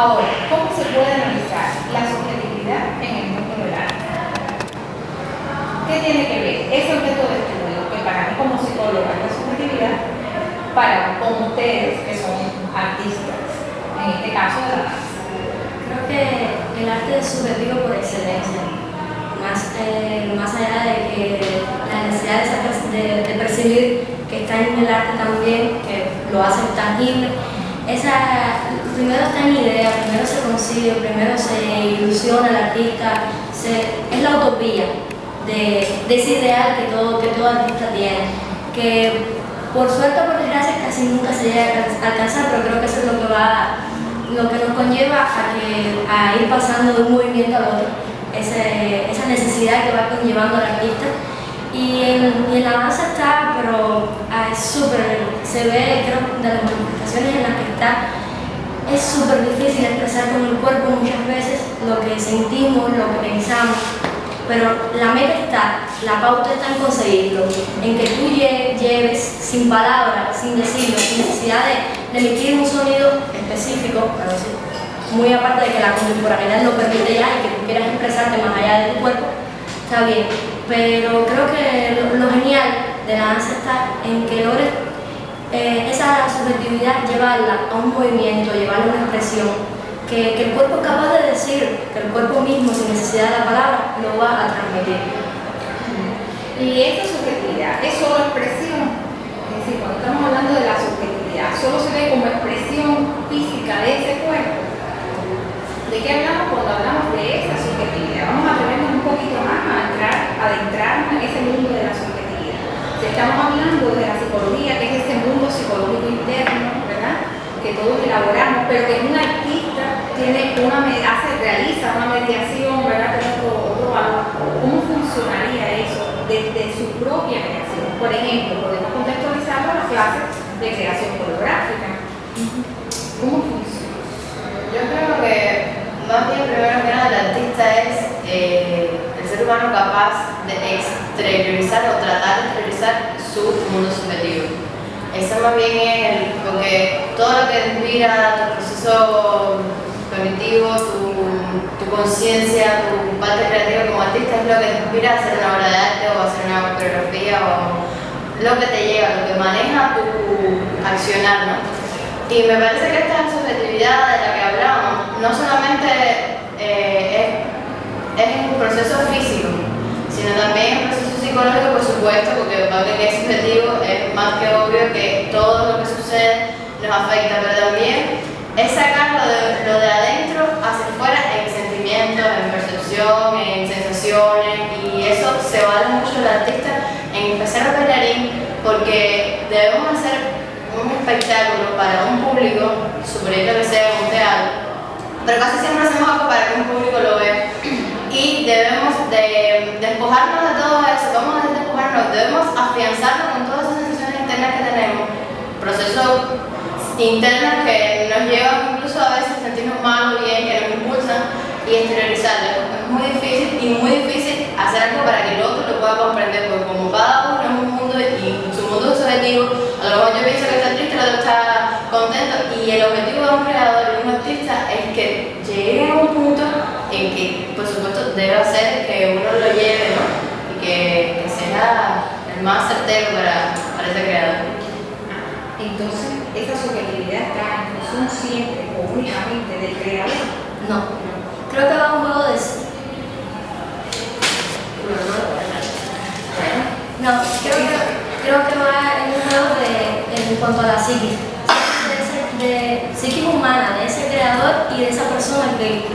Ahora, ¿cómo se puede analizar la subjetividad en el mundo del arte? ¿Qué tiene que ver ese objeto de estudio, que para mí como psicóloga es la subjetividad, para con ustedes que son artistas, en este caso de? Creo que el arte es subjetivo por excelencia, más, más allá de que la necesidad de, de, percibir que está en el arte también, que lo hace tangible, esa, primero está en idea, primero se consigue, primero se ilusiona el artista, es la utopía de, ese ideal que todo, que todo artista tiene, que por suerte o por desgracia casi nunca se llega a alcanzar, pero creo que eso es lo que va lo que nos conlleva a, que, a ir pasando de un movimiento al otro, esa necesidad que va conllevando al artista. Y en, la danza está, pero ah, es súper, se ve, creo, de las manifestaciones en las que está, es súper difícil expresar con el cuerpo muchas veces lo que sentimos, lo que pensamos, pero la meta está, la pauta está en conseguirlo, en que tú lleves sin palabras, sin decirlo, sin necesidad de, emitir un sonido específico, muy aparte de que la contemporaneidad lo permite ya y que tú quieras expresarte más allá de tu cuerpo, está bien, pero creo que lo, genial de la danza está en que logres eh, subjetividad llevarla a un movimiento, llevarla una expresión, que, el cuerpo capaz de decir, que el cuerpo mismo, sin necesidad de la palabra, lo va a transmitir. Y esta subjetividad es solo expresión, es decir, cuando estamos hablando de la subjetividad, solo se ve como expresión física de ese cuerpo. ¿De qué hablamos cuando hablamos de esa subjetividad? Vamos a atrevernos un poquito más a entrar, a adentrarnos en ese mundo de la subjetividad. Estamos hablando de la psicología, que es ese mundo psicológico interno, ¿verdad? Que todos elaboramos, pero que un artista tiene una, hace, realiza una mediación, ¿verdad? otro, otro valor. ¿Cómo funcionaría eso desde su propia creación? Por ejemplo, podemos contextualizarlo a las clases de creación coreográfica. ¿Cómo funciona? Yo creo que más bien primero que nada el artista es eh, el ser humano capaz de exteriorizar o tratar de exteriorizar su mundo subjetivo. Eso más bien es porque todo lo que inspira tu proceso cognitivo, tu, tu conciencia, tu parte creativa como artista es lo que te inspira a hacer una obra de arte o a hacer una coreografía o lo que te llega, lo que maneja tu accionar, ¿no? Y me parece que esta subjetividad de la que hablamos no solamente eh, es, es un proceso físico, sino también un proceso psicológico, por supuesto, porque aunque que es subjetivo, es más que obvio que todo lo que sucede nos afecta, pero también es sacar lo de, adentro hacia afuera en sentimientos, en percepción, en sensaciones y eso se vale mucho el artista en empezar a bailarín porque debemos hacer un espectáculo para un público, suponiendo que sea un teatro, pero casi siempre hacemos algo para que un público lo vea y debemos de despojarnos de todo eso, vamos a despojarnos, debemos afianzarnos con todas esas sensaciones internas que tenemos, procesos internas que nos llevan incluso a veces a sentirnos mal o bien, que nos impulsan y exteriorizarlas. Es muy difícil y muy difícil hacer algo para que el otro lo pueda comprender, porque como cada uno es un mundo y su mundo es subjetivo, a lo mejor yo pienso que está triste, el otro está contento y el objetivo de un creador, de un artista, es que llegue a un punto en que, por supuesto, debe hacer que uno lo lleve, ¿no? Y que, sea el más certero para, para ese creador. Entonces, esa subjetividad está en función siempre o únicamente del creador. No, creo que va un juego de No, creo que, creo que va en un juego de, en cuanto a la psiquis, de, de psiquis humana, de ese creador y de esa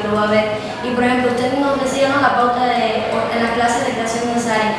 lo va a ver. Y por ejemplo, usted nos decía ¿no? la pauta de, en las clases de creación necesaria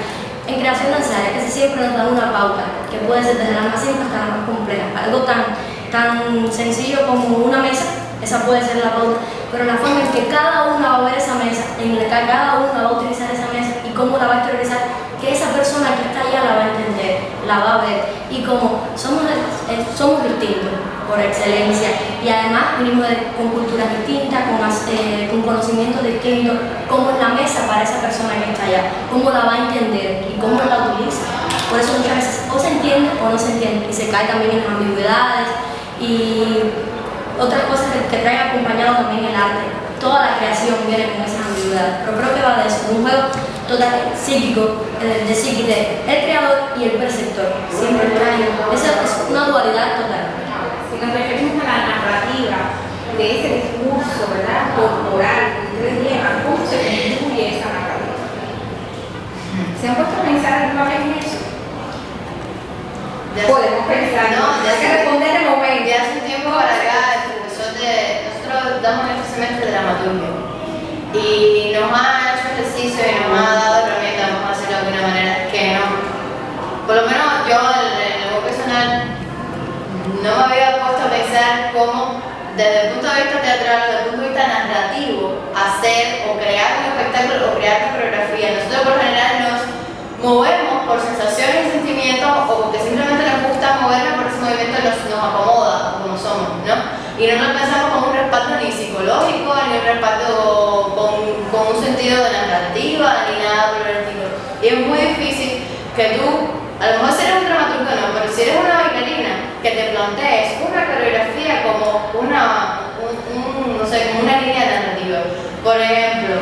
en creación danzaria que se siempre nos da una pauta, que puede ser desde la más simple hasta la más compleja. Algo tan, tan sencillo como una mesa, esa puede ser la pauta, pero la forma en que cada uno va a ver esa mesa, en la que cada uno va a utilizar esa mesa y cómo la va a exteriorizar, que esa persona que está allá la va a entender, la va a ver. Y como somos, eh, somos distintos, por excelencia. Y además venimos con culturas distintas, con, eh, con conocimientos distintos, cómo es la mesa para esa persona que está allá, cómo la va a entender y cómo la utiliza. Por eso muchas veces o se entiende o no se entiende y se cae también en las ambigüedades y otras cosas que, que traen acompañado también el arte. Toda la creación viene con esas ambigüedades, pero creo que va de eso, un juego total psíquico, eh, de psique el creador y el perceptor. Siempre traen, esa es una dualidad total. Si nos referimos a la narrativa de ese discurso, ¿verdad? Corporal, ustedes llevan, ¿cómo se construye esa narrativa? ¿Se han puesto a pensar alguna vez en eso? Ya Podemos pensar, No, ya hay que responder de momento. De hace un tiempo para acá, el profesor de. Nosotros damos en este semestre de dramaturgia. Y nos ha ejercicio y nos ha dado herramientas, vamos a decirlo de alguna manera, que no. Por lo menos yo, en lo personal, no me había puesto a pensar cómo, desde el punto de vista teatral, desde el punto de vista narrativo, hacer o crear un espectáculo o crear una coreografía. Nosotros, por lo general, nos movemos por sensaciones y sentimientos o porque simplemente nos gusta movernos por ese movimiento nos, nos acomoda como somos, ¿no? Y no nos pensamos con un respaldo ni psicológico, ni un respaldo con, con un sentido de narrativa, ni nada por el estilo. Y es muy difícil que tú, a lo mejor si eres un dramaturgo no, pero si eres una bailarina, que te plantees una coreografía como una, un- un- no sé, como una línea narrativa. Por ejemplo,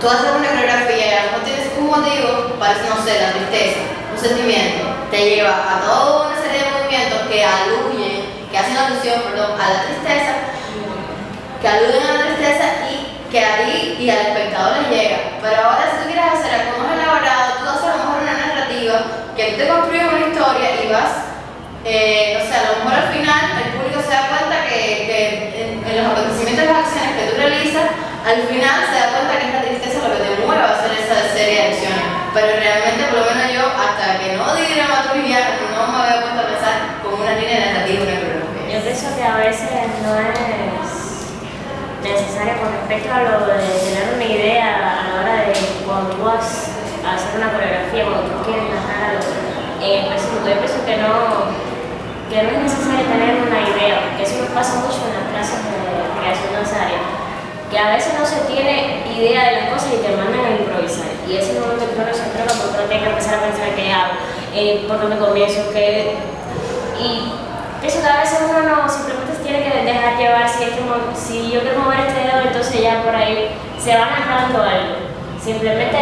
Tú haces una coreografía y a lo mejor tienes un motivo, parece, no sé, la tristeza, un sentimiento, te lleva a toda una serie de movimientos que aluyen, que hacen alusión, a la tristeza, que aluden a la tristeza y que a ti y al espectador les llega. Pero ahora si tú quieres hacer algo más elaborado, tú haces a lo mejor una narrativa, que tú te construyes una historia y vas, eh, no sé, a lo mejor al final el público se da cuenta que, que en, en los acontecimientos y las acciones que tú realizas, al final se da cuenta que es la tristeza lo que te mueve a hacer esa serie de acciones. Pero realmente, por lo menos yo, hasta que no di dramaturgia, no me había puesto a pensar como una línea narrativa, una coreografía. Yo pienso que a veces no es necesario con respecto a lo de tener una idea a la hora de cuando tú vas a hacer una coreografía, cuando tú quieres narrar algo en específico. Yo pienso que no, que no es necesario tener una idea, porque eso nos pasa mucho en las clases de creación danzaria, que a veces no se tiene idea de las cosas y te mandan a improvisar. Y ese momento que uno se entrega porque uno tiene que empezar a pensar qué hago, eh, por dónde comienzo, qué... eso que a veces uno no simplemente tiene que dejar llevar si, este mo- si yo quiero mover este dedo, entonces ya por ahí se va narrando algo. Simplemente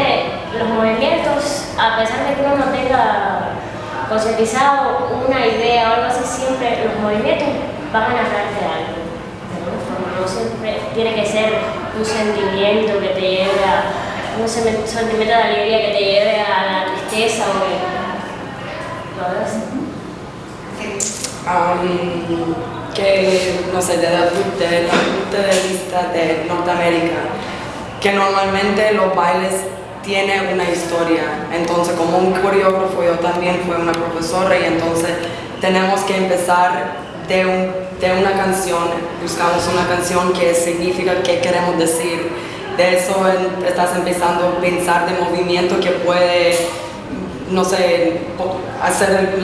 los movimientos, a pesar de que uno no tenga concientizado una idea o algo así, siempre los movimientos van a narrarte algo. De no siempre tiene que ser un sentimiento que te lleve a un sentimiento de alegría que te lleve a la tristeza o que todo Am, que, no sé, desde el punto de vista de Norteamérica, que normalmente los bailes tienen una historia. Entonces, como un coreógrafo, yo también fui una profesora y entonces tenemos que empezar de, un- de una canción, buscamos una canción que significa qué queremos decir. De eso estás empezando a pensar de movimiento que puede no sé, hacer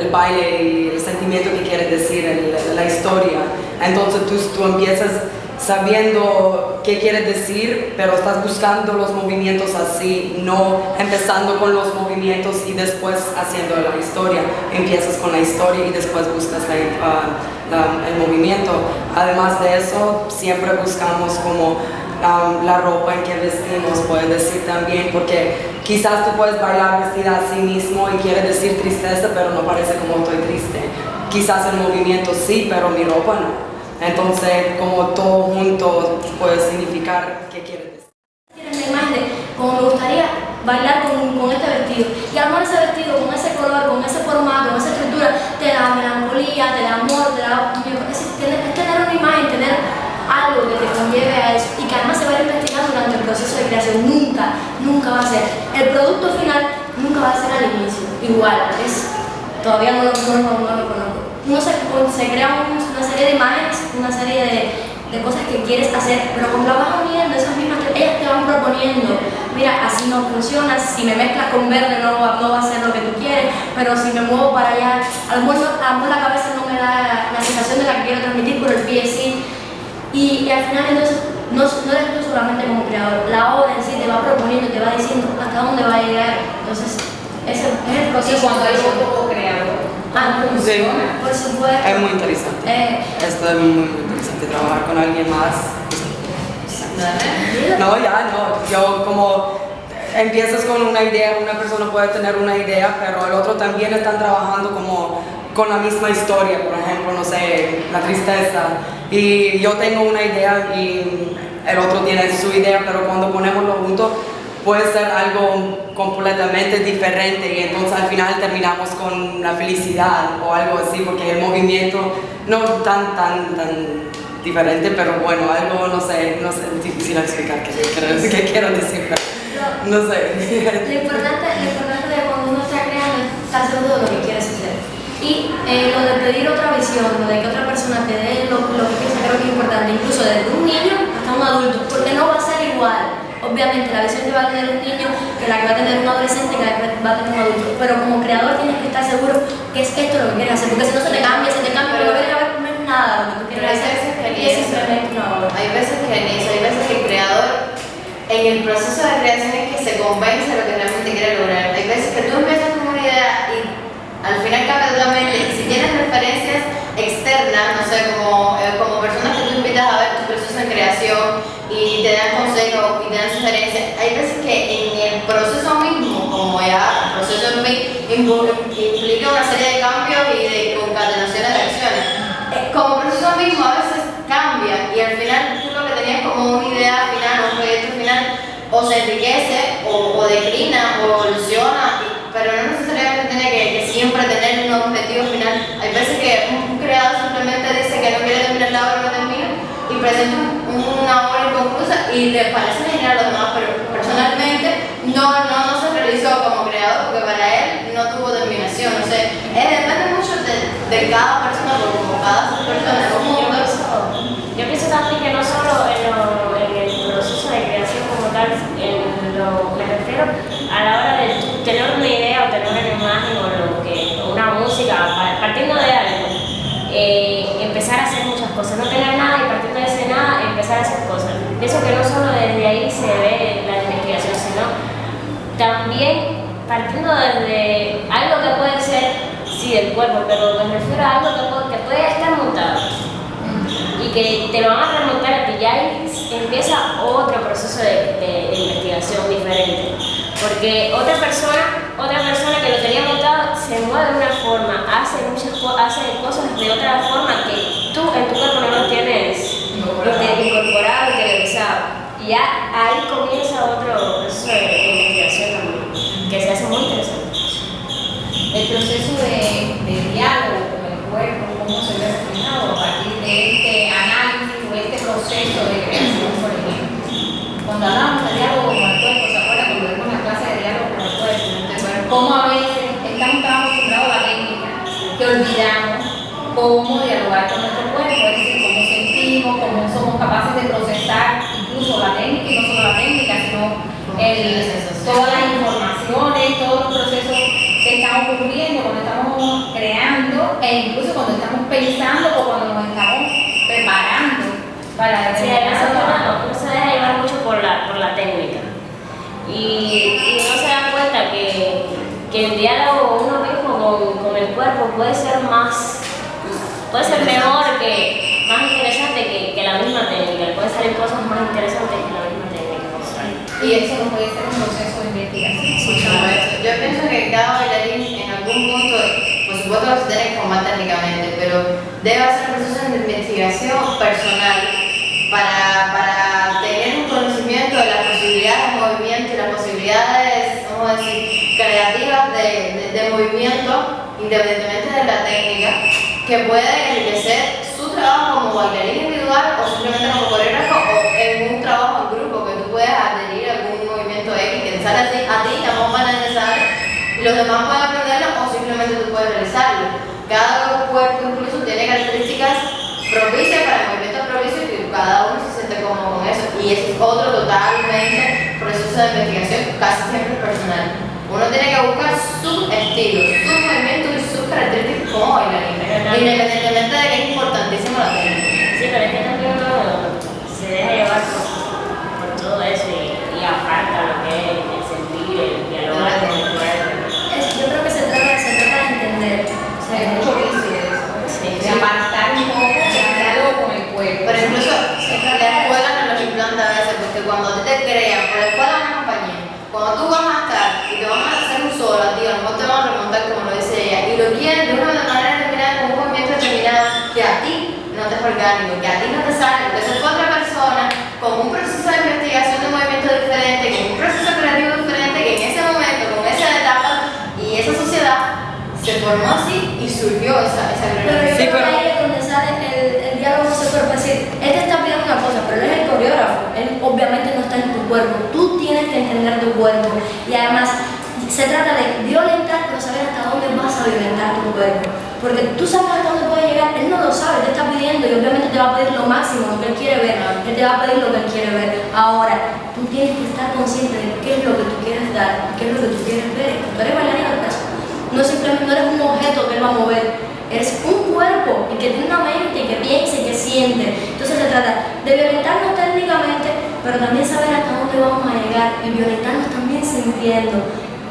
el, baile y el sentimiento que quieres decir, la historia. Entonces tú, tú empiezas sabiendo qué quieres decir, pero estás buscando los movimientos así, no empezando con los movimientos y después haciendo la historia. Empiezas con la historia y después buscas ah, el movimiento. Además de eso, siempre buscamos como um, la ropa en que vestimos, puedes decir también, porque quizás tú puedes bailar vestida a sí mismo y quieres decir tristeza, pero no parece como estoy triste. Quizás el movimiento sí, pero mi ropa no. Entonces, como todo junto puede significar qué quieres decir. Tienes la imagen como me gustaría bailar con, con este vestido. Y armar ese vestido con ese color, con ese formato, con esa estructura, te da melancolía, te da amor, te da. Es tener una imagen, tener algo que te conlleve a eso y que además se va a ir investigando durante el proceso de creación. Nunca, nunca va a ser. El producto final nunca va a ser al inicio. Igual, es. Todavía no lo, no, no lo conozco. Uno se, se crea un- una serie de imágenes, una serie de, de cosas que quieres hacer, pero cuando vas uniendo esas mismas, ellas te van proponiendo, mira, así no funciona, si me mezclas con verde no, no va a ser lo que tú quieres, pero si me muevo para allá, a lo mejor, a lo mejor la cabeza no me da la sensación de la que quiero transmitir, pero el pie sí. Y, y al final entonces no, no eres tú solamente como creador, la obra en sí te va proponiendo, te va diciendo hasta dónde va a llegar. Entonces ese es el Y proceso. cuando hay de otro co-creador, Ah, ¿cómo Sí. Por supuesto. Es muy interesante. Eh, Esto es muy, muy interesante, trabajar con alguien más. ¿Verdad? No, ya no. Yo como empiezas con una idea, una persona puede tener una idea, pero el otro también están trabajando como con la misma historia, por ejemplo, no sé, la tristeza. Y yo tengo una idea y el otro tiene su idea, pero cuando ponemoslo juntos puede ser algo completamente diferente y entonces al final terminamos con la felicidad o algo así, porque el movimiento no tan, tan, tan diferente, pero bueno, algo, no sé, no sé, difícil explicar qué quiero, decir, no sé. Lo importante, lo importante de cuando uno está creando es estar seguro de lo que quieres hacer. Y eh, lo de pedir otra visión, lo de que otra persona te dé lo, lo que piensa, creo que es importante, incluso desde un niño hasta un adulto, porque no va a ser igual. Obviamente, la visión que va a tener un niño que la que va a tener un adolescente que la que va a tener un adulto. Pero como creador tienes que estar seguro que es esto lo que quieres hacer, porque si no se te cambia, se te cambia, pero no quieres ver no es nada lo que tú Pero quieres hay hacer. que. Hay veces que ni eso, hay veces que el creador en el proceso de creación es que se convence lo que realmente quiere lograr. Hay veces que tú empiezas con una idea y al final cambia. Y si tienes referencias externas, no sé, como, eh, como personas que tú invitas a ver tu proceso de creación y te dan consejos y te dan sugerencias, hay veces que en el proceso mismo, como ya el proceso implica una serie de cambios y de concatenaciones de acciones. Como proceso mismo a veces cambia y al final tú lo que tenías como una idea final, o se enriquece, o, declina, o evoluciona, pero no necesariamente tiene que, siempre tener un objetivo final. Hay veces que un, creador simplemente dice que no quiere terminar la obra no termina, y presenta un- una obra inconclusa y le parece genial a los demás, pero personalmente no, no, no se realizó como creador porque para él no tuvo terminación. O sea, depende mucho de, de cada persona, como cada persona un Yo pienso, también que no solo en, lo- en el proceso de creación como tal, en lo, me refiero a la hora de tú tener una idea o tener una imagen o lo que, o una música, pa- partiendo de algo, eh, empezar a hacer muchas cosas, no tener nada y partiendo de ese nada empezar a hacer cosas. Pienso que no solo desde ahí se ve la investigación, sino también partiendo desde algo que puede ser, cuerpo, pero me refiero a algo que puede, que puede estar montado y que te lo van a remontar a ti, ya ahí empieza otro proceso de, de- de investigación diferente. Porque otra persona, otra persona que lo tenía montado se mueve de una forma, hace muchas hace cosas de otra forma que tú en tu cuerpo no lo tienes incorporado, interiorizado. Y ya ahí comienza otro proceso de, de investigación también, que se hace muy interesante. el proceso de, de diálogo con el cuerpo, cómo se ve reflejado a partir de este análisis o este proceso de creación, por ejemplo. Cuando hablamos de diálogo con el cuerpo, ¿se acuerdan cuando vimos la clase de diálogo con el cuerpo? Cómo a veces estamos tan acostumbrados a la técnica que olvidamos cómo dialogar con nuestro cuerpo, es decir, cómo sentimos, cómo somos capaces de procesar incluso la técnica y no solo la técnica, sino el- todas las informaciones, todos los procesos que están ocurriendo cuando estamos creando e incluso cuando estamos pensando o cuando nos estamos preparando para Sí, a veces determinado- uno, uno se deja llevar mucho la, técnica y, y no se da cuenta que, que el diálogo uno mismo con, con el cuerpo puede ser más, puede ser mejor, que, más interesante que, que la misma técnica, pueden salir cosas más interesantes que la misma técnica. y eso no puede ser un proceso de investigación. Por supuesto. Yo pienso que cada bailarín en algún punto, por supuesto que se tiene que formar técnicamente, pero debe hacer procesos de investigación personal para, para tener un conocimiento de las posibilidades de movimiento y las posibilidades, vamos a decir, creativas de, de, de movimiento, independientemente de la técnica, que puede enriquecer su trabajo como bailarín individual o simplemente como coreógrafo o en un trabajo en grupo, que tú puedas adherir a algún movimiento X que te sale a ti, la banal necesaria, y los demás pueden aprenderlo o simplemente tú puedes realizarlo. Cada cuerpo incluso tiene características propicias para el movimiento propicio y cada uno se siente cómodo con eso. Y es otro totalmente proceso de investigación, casi siempre personal. Uno tiene que buscar su estilo, su movimiento y sus bailarín, independientemente de que es importantísimo la técnica. Sí, pero es que también uno se deja llevar por, por todo eso y, y aparta lo que es el sentir, el dialogar con el cuerpo. Es cuando tú vas a estar y te van a lo mejor te van a remontar como lo dice ella, y lo quieren de una manera determinada, con un movimiento determinado, que a ti no te es orgánico, que a ti no te sale, porque eso fue otra persona con un proceso de investigación de movimiento diferente, con un proceso creativo diferente, que en ese momento, con esa etapa y esa sociedad, se formó así y surgió esa, esa Pero yo creo que pero- ahí es donde sale el, el diálogo social, es decir, él te está pidiendo una cosa, pero él es el coreógrafo, él obviamente no está en tu cuerpo, tú tienes que entender tu cuerpo. Y además se trata de violentar, pero saber hasta dónde vas a violentar tu cuerpo, porque tú sabes hasta dónde puede llegar, él no lo sabe, te está pidiendo y obviamente te va a pedir lo máximo, lo que él quiere ver, él te va a pedir lo que él quiere ver. Ahora, tú tienes que estar consciente de qué es lo que tú quieres dar, qué es lo que tú quieres ver, tú eres bailarina de eso. No simplemente no eres un objeto que él va a mover, eres un cuerpo y que tiene una mente que piensa y que siente. Entonces se trata de violentarnos técnicamente, pero también saber hasta dónde vamos a llegar y violentarnos también sintiendo,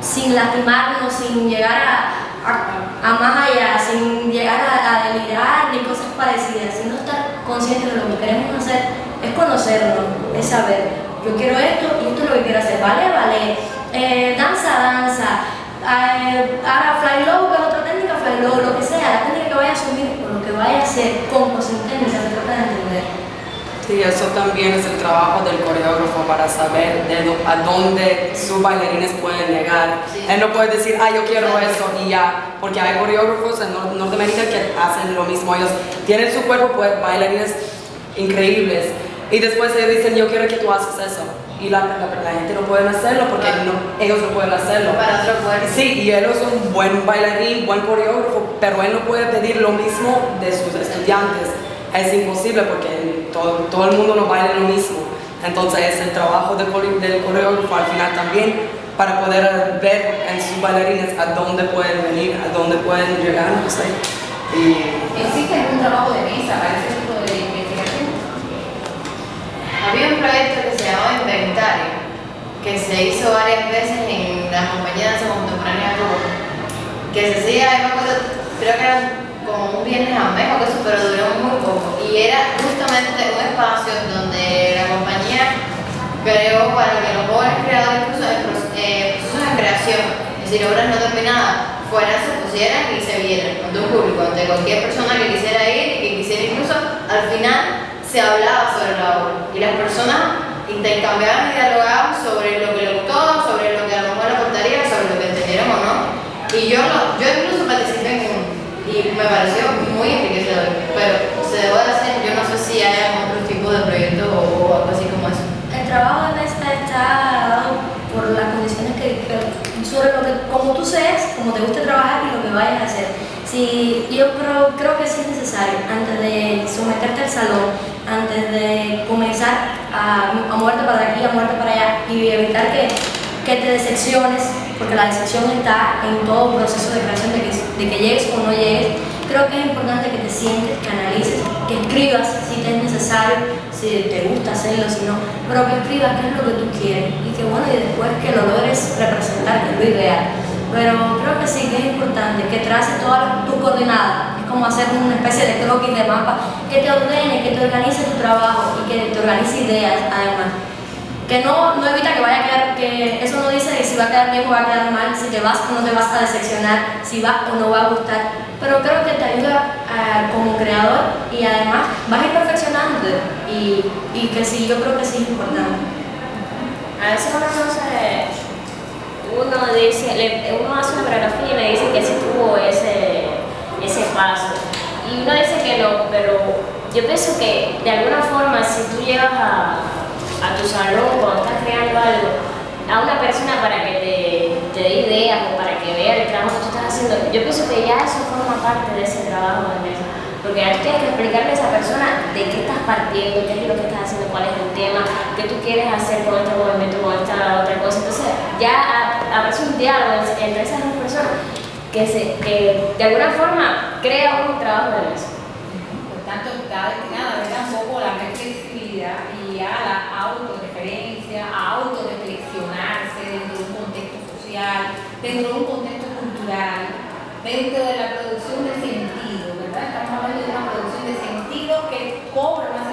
sin lastimarnos, sin llegar a, a- más allá, sin llegar a, delirar ni cosas parecidas, sino estar conscientes de lo que queremos hacer, es conocernos, es saber, yo quiero esto y esto es lo que quiero hacer, vale, vale, eh, danza, danza, eh, ahora fly low, que es otra técnica, fly low, lo que sea, la técnica que vaya a asumir lo que vaya a hacer, con o sin técnica, se trata de entender. Sí, eso también es el trabajo del coreógrafo para saber de a dónde sus bailarines pueden llegar. Sí. Él no puede decir, ah, yo quiero eso y ya, porque hay coreógrafos en Nor- Norteamérica que hacen lo mismo. Ellos tienen su cuerpo, pues, bailarines increíbles y después ellos dicen, yo quiero que tú haces eso. Y la, la- la gente no puede hacerlo porque no- ellos no pueden hacerlo. Para otro cuerpo. Sí, y él es un buen bailarín, buen coreógrafo, pero él no puede pedir lo mismo de sus estudiantes. Es imposible porque todo, todo el mundo no baila lo mismo. Entonces es el trabajo core- del coreógrafo al final también para poder ver en sus bailarines a dónde pueden venir, a dónde pueden llegar, no sé. Y ¿Existe algún trabajo de mesa para ese tipo de investigación? Había un proyecto que se llamaba Inventario, que se hizo varias veces en la compañía de danza contemporánea de que se hacía, creo que era como un viernes a mes o eso, pero duró muy poco. Y era justamente un espacio donde la compañía creó para que los jóvenes creadores, eh, procesos de creación, es decir, obras no terminadas, fueran, se pusieran y se vieran ante un público, ante cualquier persona que quisiera ir y que quisiera incluso, al final se hablaba sobre la obra y las personas intercambiaban y dialogaban sobre lo que le gustó, sobre lo que a lo mejor le aportaría, sobre lo que entendieron o no. Y yo, lo- yo incluso participé en uno y me pareció muy enriquecedor, pero se debo de hacer, yo no sé si hay otro tipo de proyectos o, algo así como eso. El trabajo de mesa está dado por las condiciones que, que- sobre lo que, como tú seas, como te guste trabajar y lo que vayas a hacer. Si, yo creo, creo que sí es necesario, antes de someterte al salón, antes de comenzar a, a moverte para aquí, a moverte para allá y evitar que, que te decepciones, porque la decepción está en todo proceso de creación, de que, de que llegues o no llegues. Creo que es importante que te sientes, que analices, que escribas si te es necesario, si te gusta hacerlo, si no, pero que escribas qué es lo que tú quieres y que bueno, y después que lo logres representar, que es lo ideal. Pero creo que sí que es importante que traces todas tus coordenadas, es como hacer una especie de croquis de mapa, que te ordene, que te organice tu trabajo y que te organice ideas además que no, no evita que vaya a quedar, que eso no dice si va a quedar bien o va a quedar mal, si te vas o no te vas a decepcionar, si va o no va a gustar, pero creo que te ayuda ah, como creador y además vas a ir perfeccionándote y, y que sí, yo creo que sí es importante. A veces uno no se, uno dice, le- uno hace una coreografía y le dice que sí tuvo ese, ese paso. Y uno dice que no, pero yo pienso que de alguna forma si tú llevas a, a tu salón cuando estás creando algo, a una persona para que te, dé ideas o para que vea el trabajo que tú estás haciendo, yo pienso que ya eso forma parte de ese trabajo de mesa. Porque ahora tienes que explicarle a esa persona de qué estás partiendo, qué es lo que estás haciendo, cuál es el tema, qué tú quieres hacer con este movimiento, con esta otra cosa. Entonces, ya aparece un diálogo entre esas dos personas que, se, que de alguna forma crea un trabajo de mesa. Por tanto, está destinada ¿verdad? un poco a la flexibilidad y a la autorreferencia, a autorreflexionarse dentro de un contexto dentro de un contexto cultural, dentro de la producción de sentido, ¿verdad? Estamos hablando de una producción de sentido que cobra una